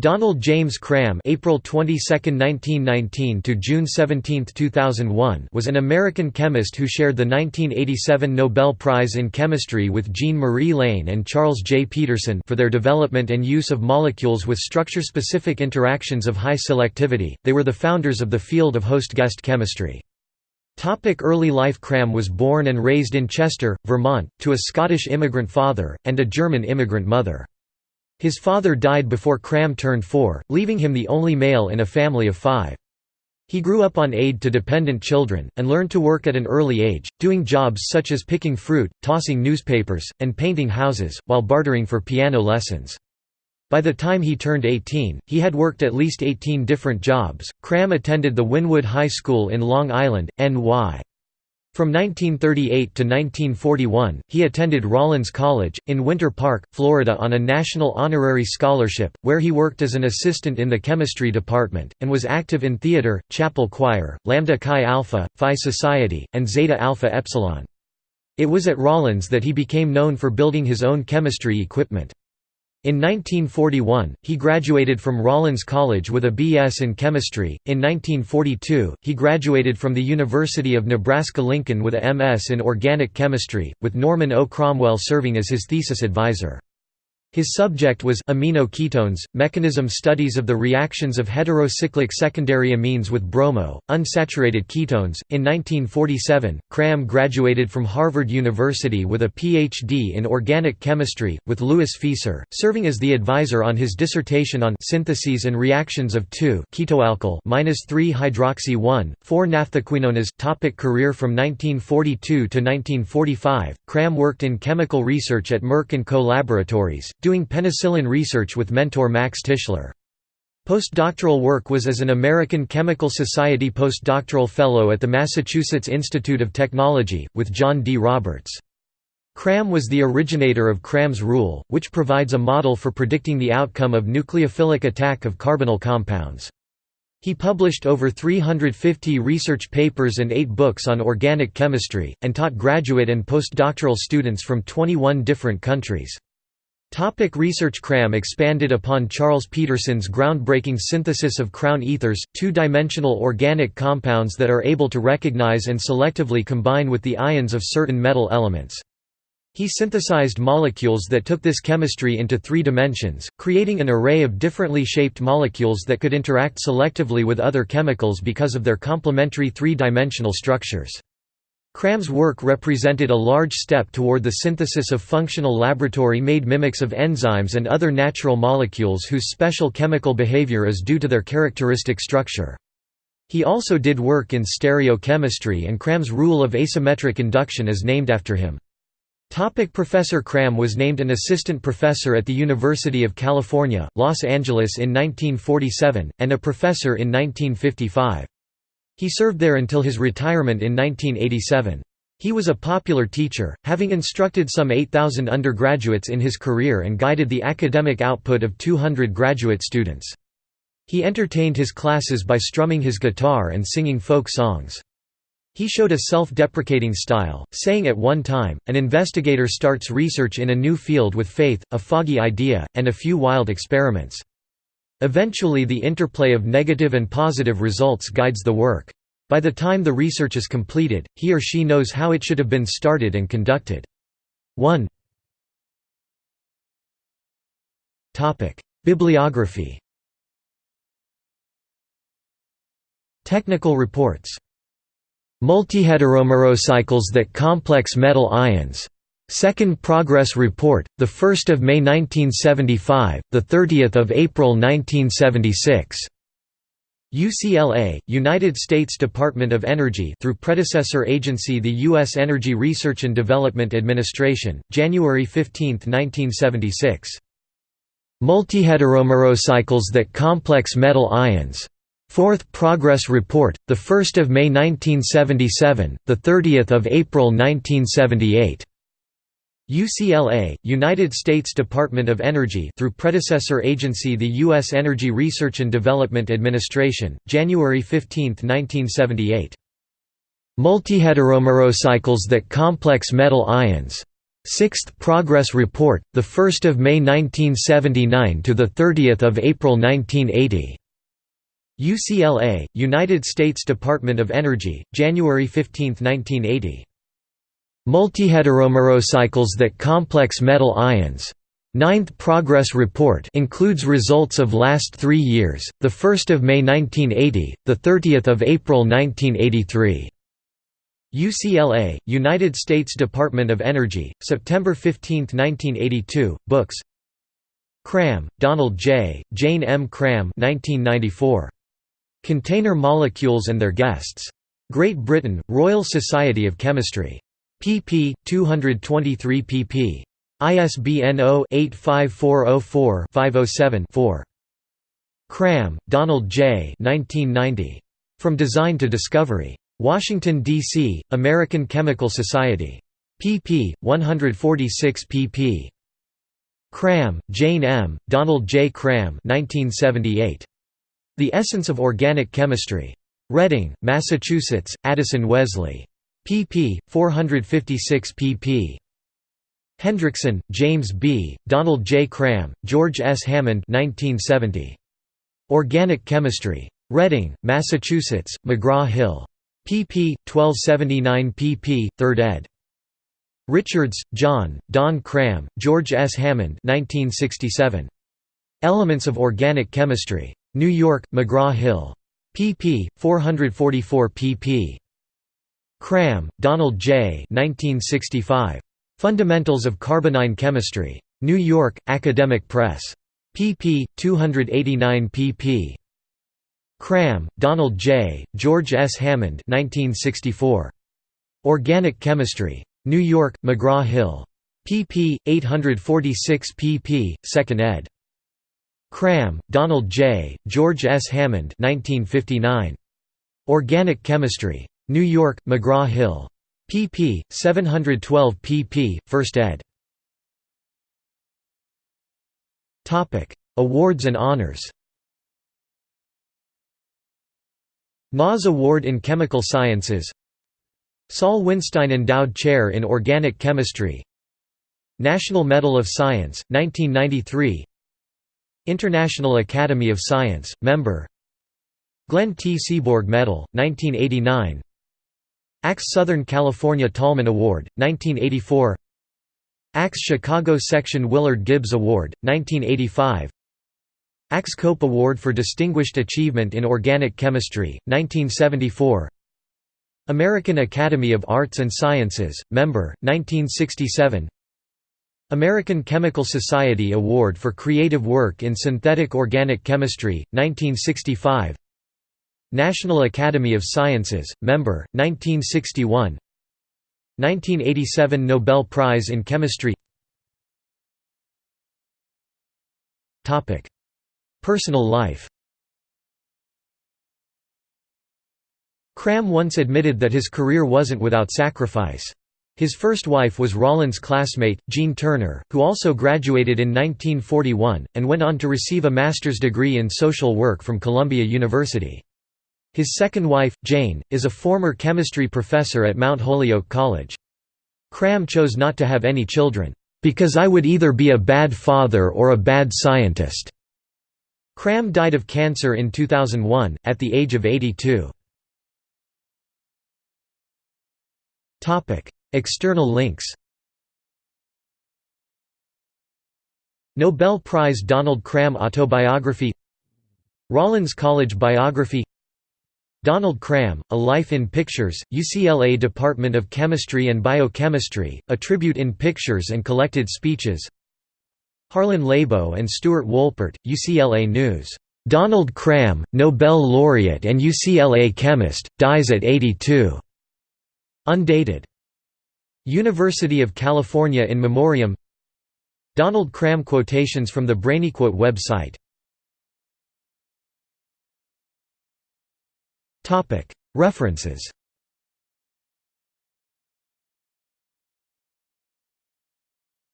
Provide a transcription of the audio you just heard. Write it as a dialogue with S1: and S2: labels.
S1: Donald James Cram April 22, 1919 to June 17, 2001 was an American chemist who shared the 1987 Nobel Prize in Chemistry with Jean-Marie Lehn and Charles J. Pedersen for their development and use of molecules with structure-specific interactions of high selectivity. They were the founders of the field of host-guest chemistry. Topic early life Cram was born and raised in Chester, Vermont, to a Scottish immigrant father, and a German immigrant mother. His father died before Cram turned four, leaving him the only male in a family of five. He grew up on aid to dependent children, and learned to work at an early age, doing jobs such as picking fruit, tossing newspapers, and painting houses, while bartering for piano lessons. By the time he turned 18, he had worked at least 18 different jobs. Cram attended the Wynwood High School in Long Island, NY. From 1938 to 1941, he attended Rollins College, in Winter Park, Florida on a National Honorary Scholarship, where he worked as an assistant in the chemistry department, and was active in theater, chapel choir, Lambda Chi Alpha, Phi Society, and Zeta Alpha Epsilon. It was at Rollins that he became known for building his own chemistry equipment. In 1941, he graduated from Rollins College with a B.S. in chemistry. In 1942, he graduated from the University of Nebraska-Lincoln with a M.S. in organic chemistry, with Norman O. Cromwell serving as his thesis advisor. His subject was amino ketones, mechanism studies of the reactions of heterocyclic secondary amines with bromo, unsaturated ketones. In 1947, Cram graduated from Harvard University with a Ph.D. in organic chemistry, with Louis Fieser, serving as the advisor on his dissertation on syntheses and reactions of 2-ketoalkyl-3-hydroxy 1,4-naphthaquinones. Topic career From 1942 to 1945, Cram worked in chemical research at Merck & Co. Laboratories, doing penicillin research with mentor Max Tishler. Postdoctoral work was as an American Chemical Society postdoctoral fellow at the Massachusetts Institute of Technology, with John D. Roberts. Cram was the originator of Cram's rule, which provides a model for predicting the outcome of nucleophilic attack of carbonyl compounds. He published over 350 research papers and eight books on organic chemistry, and taught graduate and postdoctoral students from 21 different countries. Topic research Cram expanded upon Charles Pedersen's groundbreaking synthesis of crown ethers, two-dimensional organic compounds that are able to recognize and selectively combine with the ions of certain metal elements. He synthesized molecules that took this chemistry into three dimensions, creating an array of differently shaped molecules that could interact selectively with other chemicals because of their complementary three-dimensional structures. Cram's work represented a large step toward the synthesis of functional laboratory-made mimics of enzymes and other natural molecules whose special chemical behavior is due to their characteristic structure. He also did work in stereochemistry and Cram's rule of asymmetric induction is named after him. Topic professor Cram was named an assistant professor at the University of California, Los Angeles in 1947, and a professor in 1955. He served there until his retirement in 1987. He was a popular teacher, having instructed some 8,000 undergraduates in his career and guided the academic output of 200 graduate students. He entertained his classes by strumming his guitar and singing folk songs. He showed a self-deprecating style, saying at one time, an investigator starts research in a new field with faith, a foggy idea, and a few wild experiments. Eventually the interplay of negative and positive results guides the work. By the time the research is completed, he or she knows how it should have been started and conducted. 1 Bibliography Technical reports Multiheteromacrocycles that complex metal ions Second Progress Report, 1 May 1975, 30 April 1976. UCLA, United States Department of Energy through predecessor agency the U.S. Energy Research and Development Administration, January 15, 1976. Multiheteromacrocycles that complex metal ions. Fourth Progress Report, 1 May 1977, 30 April 1978. UCLA, United States Department of Energy through predecessor agency the U.S. Energy Research and Development Administration, January 15, 1978. Multiheteromacrocycles that complex metal ions. Sixth Progress Report, 1 May 1979 – to 30 April 1980. UCLA, United States Department of Energy, January 15, 1980. Multiheteromacrocycles that complex metal ions. Ninth Progress Report includes results of last three years, 1 May 1980, 30 April 1983. UCLA, United States Department of Energy, September 15, 1982, books Cram, Donald J., Jane M. Cram 1994. Container Molecules and Their Guests. Great Britain, Royal Society of Chemistry. Pp. 223 pp. ISBN 0-85404-507-4. Cram, Donald J. 1990. From Design to Discovery. Washington, D.C., American Chemical Society. pp. 146 pp. Cram, Jane M., Donald J. Cram 1978. The Essence of Organic Chemistry. Reading, Massachusetts, Addison Wesley. Pp. 456 pp. Hendrickson, James B., Donald J. Cram, George S. Hammond 1970. Organic Chemistry. Reading, Massachusetts, McGraw-Hill pp. 1279 pp. 3rd ed. Richards, John, Don Cram, George S. Hammond 1967. Elements of Organic Chemistry. New York, McGraw-Hill. pp. 444 pp. Cram, Donald J. 1965. Fundamentals of Carbonyl Chemistry. New York, Academic Press. pp. 289 pp. Cram, Donald J., George S. Hammond 1964. Organic Chemistry. New York, McGraw-Hill. pp. 846 pp. 2nd ed. Cram, Donald J., George S. Hammond 1959. Organic Chemistry. New York, McGraw-Hill. pp. 712 pp. 1st ed. Awards and honors NAS Award in Chemical Sciences Saul Winstein Endowed Chair in Organic Chemistry National Medal of Science, 1993 International Academy of Science, member Glenn T. Seaborg Medal, 1989 ACS Southern California Tolman Award, 1984 ACS Chicago Section Willard Gibbs Award, 1985 ACS Cope Award for Distinguished Achievement in Organic Chemistry, 1974 American Academy of Arts and Sciences, member, 1967 American Chemical Society Award for Creative Work in Synthetic Organic Chemistry, 1965 National Academy of Sciences, member, 1961 1987 Nobel Prize in Chemistry Personal life Cram once admitted that his career wasn't without sacrifice. His first wife was Rollins' classmate, Jean Turner, who also graduated in 1941, and went on to receive a master's degree in social work from Columbia University. His second wife, Jane, is a former chemistry professor at Mount Holyoke College. Cram chose not to have any children, "...because I would either be a bad father or a bad scientist." Cram died of cancer in 2001, at the age of 82. External links Nobel Prize Donald Cram Autobiography Rollins College Biography Donald Cram, A Life in Pictures, UCLA Department of Chemistry and Biochemistry, a tribute in pictures and collected speeches Harlan Lebo and Stuart Wolpert, UCLA News. Donald Cram, Nobel laureate and UCLA chemist, dies at 82. Undated. University of California in Memoriam Donald Cram quotations from the BrainyQuote website References